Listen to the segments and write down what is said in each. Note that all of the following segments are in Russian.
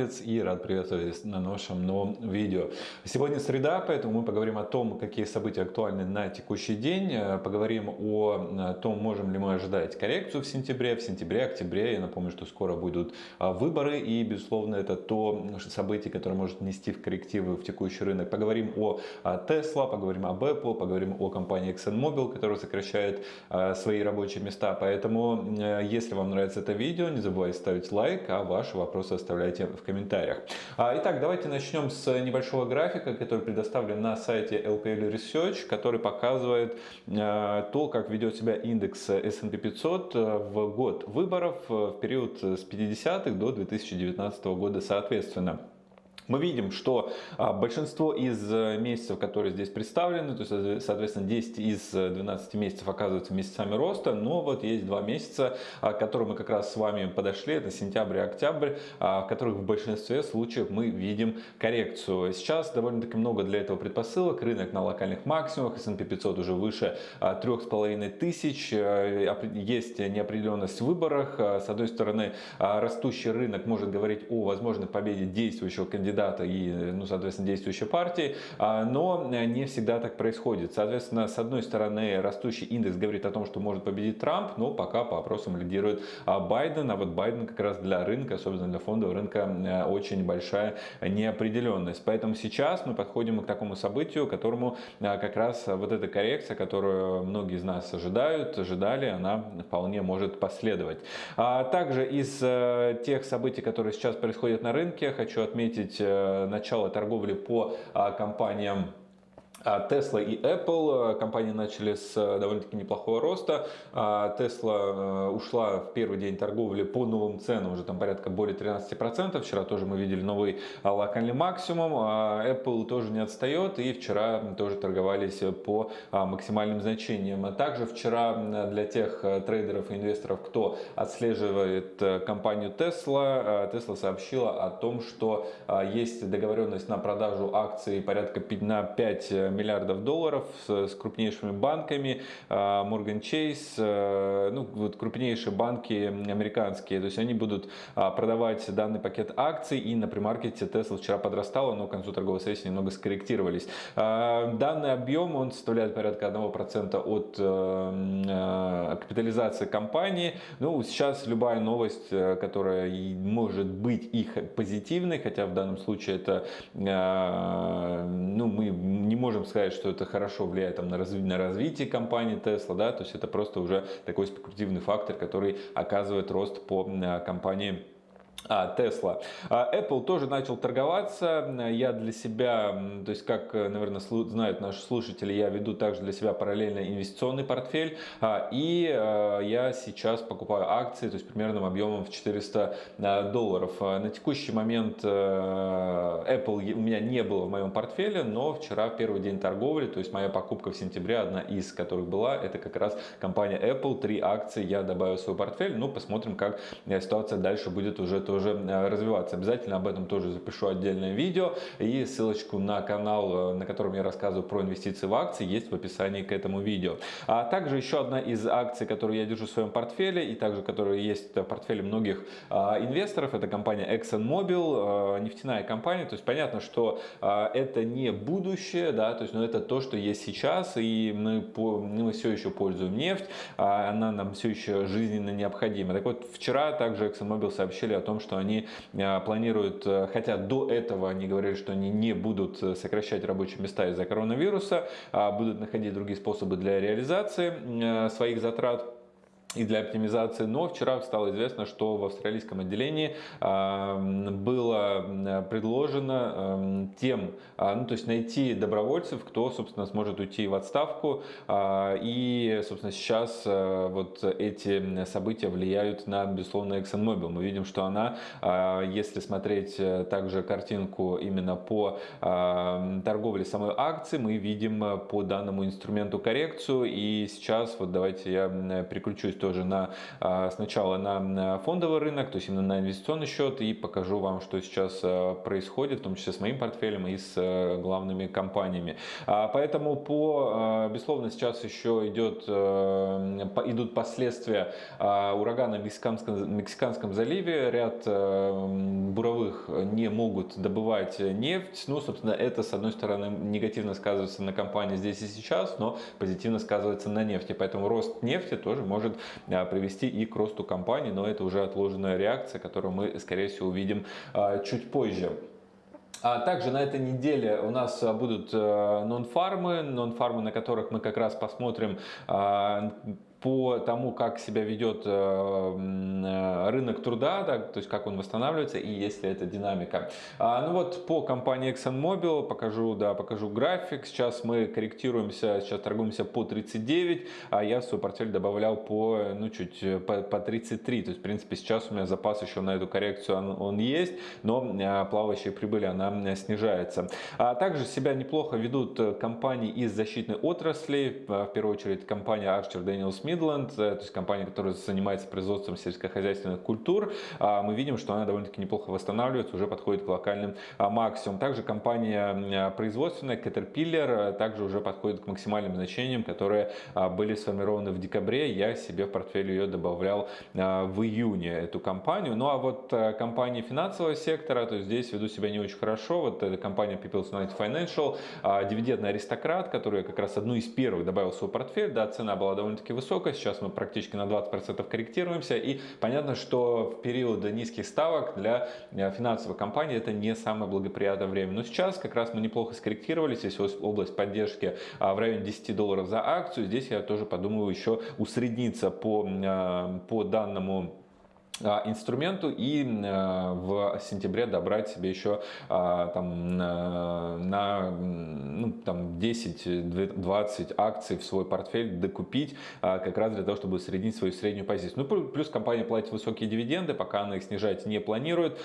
Markets и рад приветствовать на нашем новом видео. Сегодня среда, поэтому мы поговорим о том, какие события актуальны на текущий день. Поговорим о том, можем ли мы ожидать коррекцию в сентябре, в сентябре, октябре. Я напомню, что скоро будут а, выборы и, безусловно, это то событие, которое может нести в коррективы в текущий рынок. Поговорим о а, Tesla, поговорим об Apple, поговорим о компании ExxonMobil, которая сокращает а, свои рабочие места. Поэтому, если вам нравится это видео, не забывайте ставить лайк, а ваши вопросы оставляйте в комментариях. А, итак, давайте начнем с небольшого графика, который предоставлен на сайте LPL Research, который показывает а, то, как ведет себя индекс S&P 500 в год выборов в период с 50-х до 2019 года соответственно. Мы видим, что а, большинство из э, месяцев, которые здесь представлены, то есть, соответственно, 10 из 12 месяцев оказываются месяцами роста, но вот есть два месяца, а, к которым мы как раз с вами подошли, это сентябрь и октябрь, а, в которых в большинстве случаев мы видим коррекцию. Сейчас довольно-таки много для этого предпосылок, рынок на локальных максимумах, S&P 500 уже выше 3,5 тысяч, э, есть неопределенность в выборах, с одной стороны, растущий рынок может говорить о возможной победе действующего кандидата, кандидата и, ну, соответственно, действующей партии, а, но не всегда так происходит. Соответственно, с одной стороны, растущий индекс говорит о том, что может победить Трамп, но пока по опросам лидирует а, Байден, а вот Байден как раз для рынка, особенно для фондового рынка, очень большая неопределенность. Поэтому сейчас мы подходим к такому событию, которому а, как раз вот эта коррекция, которую многие из нас ожидают, ожидали, она вполне может последовать. Также из э, тех событий, которые сейчас происходят на рынке, хочу отметить Э, начало торговли по а, компаниям Tesla и Apple э, компании начали с э, довольно-таки неплохого роста. А Tesla ушла в первый день торговли по новым ценам, уже там порядка более 13%. Вчера тоже мы видели новый локальный максимум. А Apple тоже не отстает и вчера тоже торговались по максимальным значениям. А также вчера для тех трейдеров и инвесторов, кто отслеживает компанию Tesla, Tesla сообщила о том, что есть договоренность на продажу акций порядка на 5 миллиардов долларов с, с крупнейшими банками, а, Morgan Chase, э, ну, вот крупнейшие банки американские, то есть они будут а, продавать данный пакет акций и на примаркете Tesla вчера подрастало, но к концу торговой сессии немного скорректировались. А, данный объем, он составляет порядка 1% от э, э, капитализации компании. Ну, сейчас любая новость, которая может быть их позитивной, хотя в данном случае это, ну, мы не можем можем сказать, что это хорошо влияет там, на, разви на развитие компании Tesla, да, то есть это просто уже такой спекулятивный фактор, который оказывает рост по компании а, Tesla. А, Apple тоже начал торговаться. Я для себя, то есть как, наверное, знают наши слушатели, я веду также для себя параллельно инвестиционный портфель. А, и я сейчас покупаю акции, то есть примерным объемом в 400 долларов. На текущий момент Apple у меня не было в моем портфеле, но вчера первый день торговли, то есть моя покупка в сентябре, одна из которых была, это как раз компания Apple. Три акции я добавил в свой портфель. Ну, посмотрим, как ситуация дальше будет уже тоже э, развиваться. Обязательно об этом тоже запишу отдельное видео. И ссылочку на канал, э, на котором я рассказываю про инвестиции в акции, есть в описании к этому видео. А также еще одна из акций, которую я держу в своем портфеле, и также которая есть в портфеле многих а, инвесторов, это компания ExxonMobil, э, нефтяная компания. То есть понятно, что это не будущее, да, то есть, но это то, что есть сейчас, и мы, мы все еще пользуем нефть, а она нам все еще жизненно необходима. Так вот, вчера также ExxonMobil сообщили о том, что они а, планируют, э, хотя до этого они говорили, что они не будут э, сокращать рабочие места из-за коронавируса, а будут находить другие способы для реализации э, своих затрат и для оптимизации. Но вчера стало известно, что в австралийском отделении было предложено тем, а, ну, то есть найти добровольцев, кто, собственно, сможет уйти в отставку. А, и, собственно, сейчас вот эти события влияют на, безусловно, ExxonMobil. Мы видим, что она, если смотреть э, также картинку именно по торговле самой акции, мы видим по данному инструменту коррекцию. И сейчас, вот давайте я переключусь тоже на, сначала на фондовый рынок, то есть именно на инвестиционный счет и покажу вам, что сейчас происходит, в том числе с моим портфелем и с главными компаниями. Поэтому по, безусловно, сейчас еще идет, идут последствия урагана в Мексиканском, Мексиканском заливе. Ряд буровых не могут добывать нефть. Ну, собственно, это, с одной стороны, негативно сказывается на компании здесь и сейчас, но позитивно сказывается на нефти. Поэтому рост нефти тоже может а, привести и к росту компании, но это уже отложенная реакция, которую мы, скорее всего, увидим а, чуть позже. А также на этой неделе у нас будут э, нон-фармы, нон-фармы, на которых мы как раз посмотрим по тому, как себя ведет э, э, рынок труда, да, то есть как он восстанавливается и есть ли это динамика. А, ну вот по компании ExxonMobil покажу, да, покажу график. Сейчас мы корректируемся, сейчас торгуемся по 39, а я в свой портфель добавлял по, ну, чуть э, по, по 33. То есть, в принципе, сейчас у меня запас еще на эту коррекцию он, он есть, но плавающая прибыль она снижается. А также себя неплохо ведут компании из защитной отрасли, в первую очередь компания Archer Daniel Smith Midland, э, то есть компания, которая занимается производством сельскохозяйственных культур, а, мы видим, что она довольно-таки неплохо восстанавливается, уже подходит к локальным а, максимумам. Также компания производственная Caterpillar э, также уже подходит к максимальным значениям, которые а, были сформированы в декабре. Я себе в портфель ее добавлял в июне, эту компанию. Ну а вот э, компании финансового сектора, то здесь ведут себя не очень хорошо. Вот эта компания People's United Financial, дивидендный аристократ, который как раз одну из первых добавил в свой портфель. Да, цена была довольно-таки высокая высокая, сейчас мы практически на 20% корректируемся, и понятно, что в период низких ставок для э, финансовой компании это не самое благоприятное время. Но сейчас как раз мы неплохо скорректировались, здесь область поддержки а, в районе 10 долларов за акцию, здесь я тоже подумаю еще усредниться по, э, по данному инструменту и э, в сентябре добрать себе еще а, там, на ну, там 10-20 акций в свой портфель докупить как раз для того, чтобы среднить свою среднюю позицию. Ну, плюс компания платит высокие дивиденды, пока она их снижать не планирует.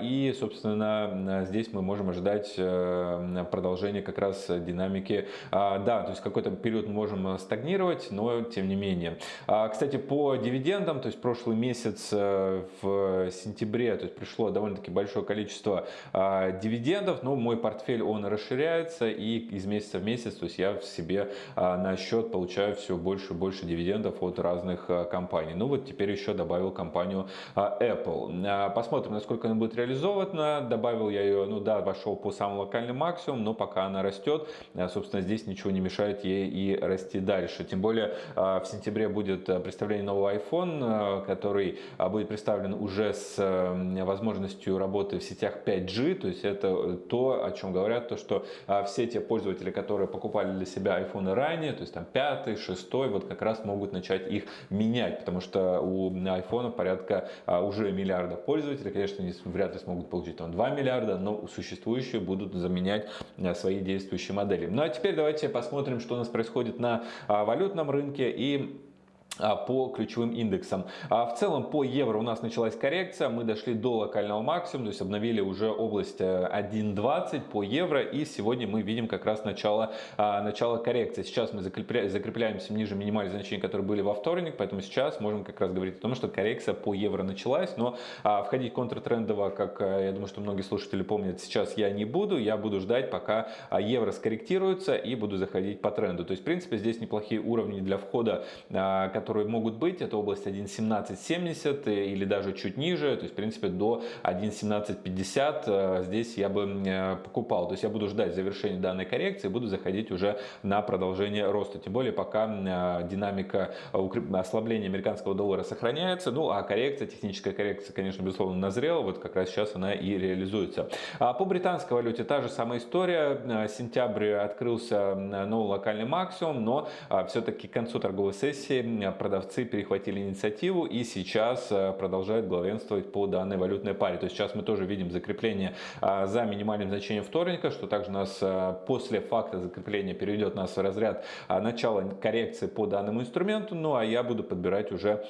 И, собственно, здесь мы можем ожидать э, продолжения как раз динамики. Да, то есть какой-то период мы можем стагнировать, но тем не менее. Кстати, по дивидендам, то есть прошлый месяц э, в сентябре, то есть пришло довольно-таки большое количество а, дивидендов, но мой портфель он расширяется и из месяца в месяц, то есть я в себе а, на счет получаю все больше и больше дивидендов от разных а, компаний. Ну вот теперь еще добавил компанию Apple. Посмотрим, насколько она будет реализована. Добавил я ее, ну да, вошел по самому локальному максимуму, но пока она растет, собственно, здесь ничего не мешает ей и расти дальше. Тем более в сентябре будет представление нового iPhone, который будет представлен уже с э, возможностью работы в сетях 5G, то есть это то, о чем говорят, то что а, все те пользователи, которые покупали для себя iPhone ранее, то есть там 5, 6, вот как раз могут начать их менять, потому что у iPhone порядка а, уже миллиарда пользователей, конечно, они вряд ли смогут получить там 2 миллиарда, но существующие будут заменять а, свои действующие модели. Ну а теперь давайте посмотрим, что у нас происходит на валютном рынке и по ключевым индексам. А в целом по евро у нас началась коррекция, мы дошли до локального максимума, то есть обновили уже область 1.20 э, по евро и сегодня мы видим как раз начало, а, начало коррекции. Сейчас мы закрепля, закрепляемся ниже минимальных значений, которые были во вторник, поэтому сейчас можем как раз говорить о том, что коррекция по евро началась, но входить контртрендово, как э, я думаю, что многие слушатели помнят, сейчас я не буду, я буду ждать, пока евро скорректируется и буду заходить по тренду. То есть в принципе здесь неплохие уровни для входа, которые которые могут быть, это область 1.1770 э, или даже чуть ниже, то есть в принципе до 1.1750 э, здесь я бы э, покупал. То есть я буду ждать завершения данной коррекции, буду заходить уже на продолжение роста. Тем более пока динамика ослабления американского доллара сохраняется, ну а коррекция, техническая коррекция, конечно, безусловно, назрела, вот как раз сейчас она и реализуется. А по британской валюте та же самая история. Сентябрь открылся новый локальный максимум, но все-таки к концу торговой сессии продавцы перехватили инициативу и сейчас э, продолжают главенствовать по данной валютной паре. То есть сейчас мы тоже видим закрепление а, за минимальным значением вторника, что также нас э, после факта закрепления переведет нас в разряд начала коррекции по данному инструменту. Ну а я буду подбирать уже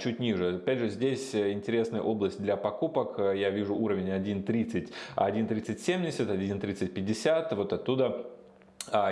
чуть ниже. Опять же, здесь интересная область для покупок. Я вижу уровень 1.30, 1.3070, 1.3050. Вот оттуда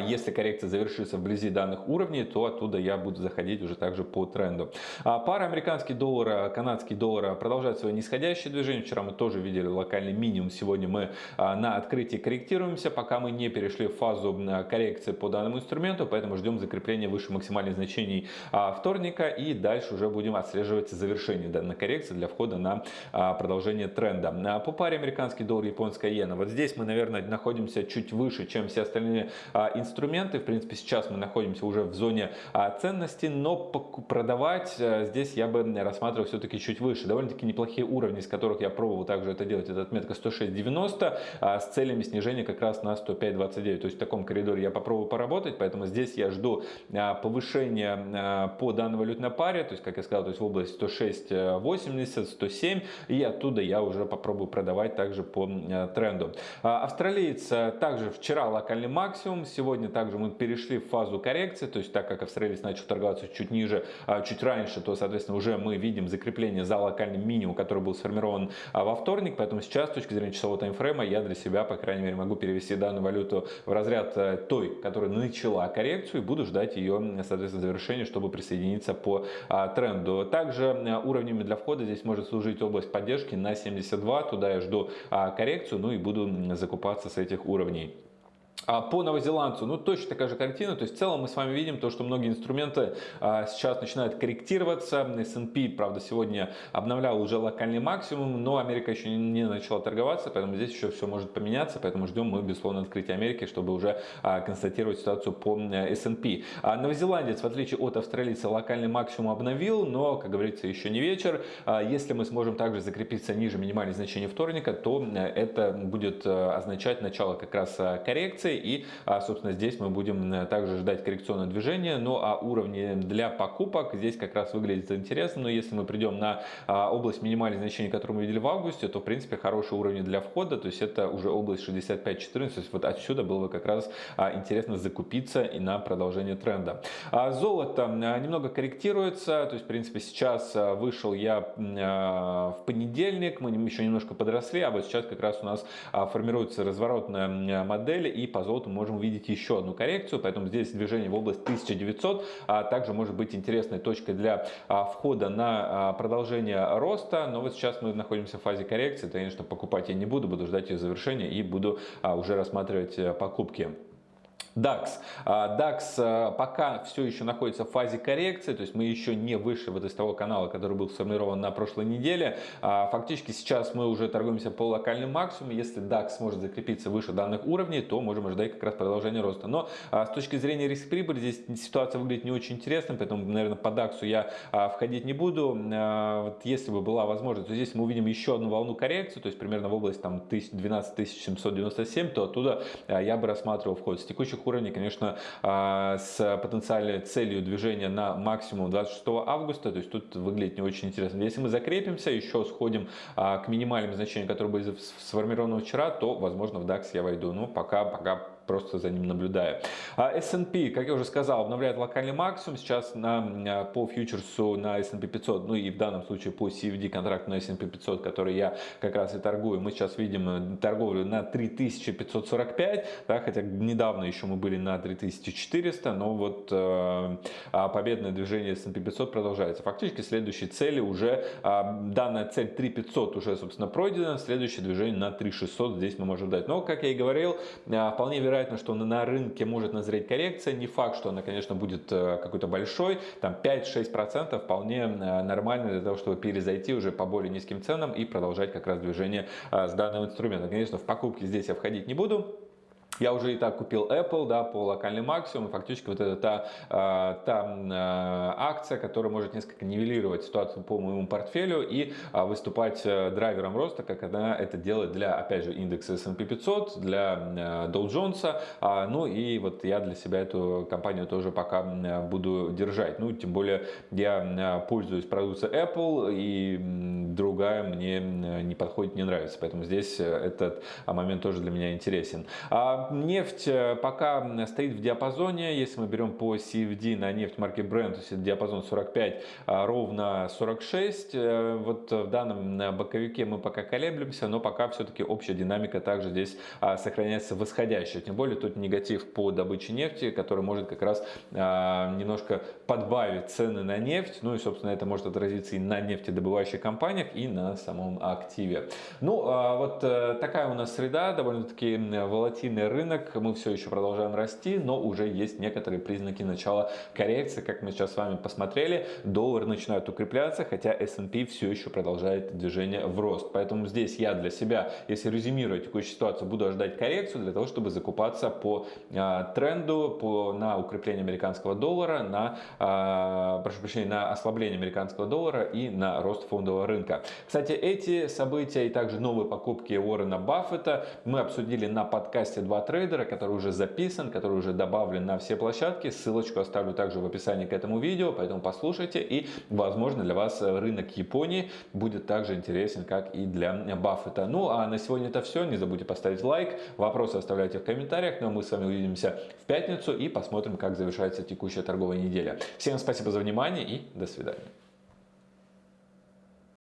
если коррекция завершится вблизи данных уровней, то оттуда я буду заходить уже также по тренду. А пара американский доллар, канадский доллар продолжает свое нисходящее движение. Вчера мы тоже видели локальный минимум. Сегодня мы а, на открытии корректируемся, пока мы не перешли в фазу коррекции по данному инструменту. Поэтому ждем закрепления выше максимальных значений а, вторника. И дальше уже будем отслеживать завершение данной коррекции для входа на продолжение тренда. По паре американский доллар, японская иена. Вот здесь мы, наверное, находимся чуть выше, чем все остальные инструменты. В принципе, сейчас мы находимся уже в зоне а, ценности, но продавать э, здесь я бы рассматривал все-таки чуть выше. Довольно-таки неплохие уровни, с которых я пробовал также это делать. Это отметка 106.90 а, с целями снижения как раз на 105.29. То есть в таком коридоре я попробую поработать, поэтому здесь я жду а, повышения по данной валютной паре, то есть, как я сказал, то есть в область 106.80, 107, и оттуда я уже попробую продавать также по тренду. Австралиец также вчера локальный максимум, Сегодня также мы перешли в фазу коррекции, то есть так как австралиец начал торговаться чуть ниже, а, чуть раньше, то, соответственно, уже мы видим закрепление за локальным минимум, который был сформирован а, во вторник. Поэтому сейчас, с точки зрения часового таймфрейма, я для себя, по крайней мере, могу перевести данную валюту в разряд э, той, которая начала коррекцию, и буду ждать ее, соответственно, завершения, чтобы присоединиться по а, тренду. Также э, уровнями для входа здесь может служить область поддержки на 72, туда я жду коррекцию, ну и буду закупаться с этих уровней. А по новозеландцу, ну точно такая же картина, то есть в целом мы с вами видим то, что многие инструменты а, сейчас начинают корректироваться, S&P, правда, сегодня обновлял уже локальный максимум, но Америка еще не начала торговаться, поэтому здесь еще все может поменяться, поэтому ждем мы, безусловно, открытия Америки, чтобы уже а, констатировать ситуацию по S&P. А новозеландец, в отличие от австралийца, локальный максимум обновил, но, как говорится, еще не вечер. Если мы сможем также закрепиться ниже минимальных значений вторника, то это будет означать начало как раз коррекции, и, а, собственно, здесь мы будем также ждать коррекционное движение. Ну а уровни для покупок здесь как раз выглядит интересно. Но если мы придем на а, область минимальных значений, которую мы видели в августе, то, в принципе, хорошие уровни для входа. То есть это уже область 65-14. То есть вот отсюда было бы как раз а, интересно закупиться и на продолжение тренда. Золото немного корректируется. То есть, в принципе, сейчас вышел я в понедельник. Мы еще немножко подросли. А вот сейчас как раз у нас формируется разворотная модель. И по золоту можем увидеть еще одну коррекцию, поэтому здесь движение в область 1900 а также может быть интересной точкой для а, входа на а, продолжение роста, но вот сейчас мы находимся в фазе коррекции, конечно, покупать я не буду, буду ждать ее завершения и буду а, уже рассматривать э, покупки. DAX. DAX а, пока все еще находится в фазе коррекции, то есть мы еще не выше вот из того канала, который был сформирован на прошлой неделе. А, фактически сейчас мы уже торгуемся по локальным максимуму. Если DAX сможет закрепиться выше данных уровней, то можем ожидать как раз продолжения роста. Но а, с точки зрения риск-прибыли здесь ситуация выглядит не очень интересной, поэтому, наверное, по DAX я входить не буду. Вот если бы была возможность, то здесь мы увидим еще одну волну коррекции, то есть примерно в область там 12 797, то оттуда я бы рассматривал вход. С текущих уровней, конечно, а, с потенциальной целью движения на максимум 26 августа, то есть тут выглядит не очень интересно. Если мы закрепимся, еще сходим а, к минимальным значениям, которые были сформированы вчера, то, возможно, в DAX я войду. Но пока, пока просто за ним наблюдаю. А S&P, как я уже сказал, обновляет локальный максимум. Сейчас на, а, по фьючерсу на S&P 500, ну и в данном случае по CFD контракту на S&P 500, который я как раз и торгую, мы сейчас видим э, торговлю на 3545, да, хотя недавно еще мы были на 3400, но вот э, а победное движение S&P 500 продолжается. Фактически следующие цели уже, э, данная цель 3500 уже, собственно, пройдена, следующее движение на 3600 здесь мы можем дать. Но, как я и говорил, э, вполне вероятно вероятно, что на рынке может назреть коррекция. Не факт, что она, конечно, будет э, какой-то большой. Там 5-6% вполне э, нормально для того, чтобы перезайти уже по более низким ценам и продолжать как раз движение э, с данным инструментом. Конечно, в покупки здесь я входить не буду. Я уже и так купил Apple да, по локальным максимуму. Фактически вот это та, а, та а, акция, которая может несколько нивелировать ситуацию по моему портфелю и а, выступать э, драйвером роста, как она это делает для, опять же, индекса S&P 500, для Dow Jones. Ну и вот я для себя эту компанию тоже пока буду держать. Ну, тем более я пользуюсь продукцией Apple и другая мне не подходит, не нравится. Поэтому здесь этот момент тоже для меня интересен. А нефть пока стоит в диапазоне, если мы берем по CFD на нефть марки Brent, то есть диапазон 45, ровно 46. Вот в данном боковике мы пока колеблемся, но пока все-таки общая динамика также здесь сохраняется восходящая. Тем более тут негатив по добыче нефти, который может как раз немножко подбавить цены на нефть. Ну и, собственно, это может отразиться и на нефтедобывающих компаниях, и на самом активе. Ну, а вот э, такая у нас среда, довольно-таки волатильный рынок. Мы все еще продолжаем расти, но уже есть некоторые признаки начала коррекции. Как мы сейчас с вами посмотрели, доллар начинает укрепляться, хотя S&P все еще продолжает движение в рост. Поэтому здесь я для себя, если резюмировать текущую ситуацию, буду ожидать коррекцию для того, чтобы закупаться по а, тренду по, на укрепление американского доллара, на, а, прошу прощения, на ослабление американского доллара и на рост фондового рынка. Кстати, эти события и также новые покупки Уоррена Баффета мы обсудили на подкасте «Два трейдера», который уже записан, который уже добавлен на все площадки. Ссылочку оставлю также в описании к этому видео, поэтому послушайте и, возможно, для вас рынок Японии будет также интересен, как и для Баффета. Ну, а на сегодня это все. Не забудьте поставить лайк, вопросы оставляйте в комментариях, но мы с вами увидимся в пятницу и посмотрим, как завершается текущая торговая неделя. Всем спасибо за внимание и до свидания.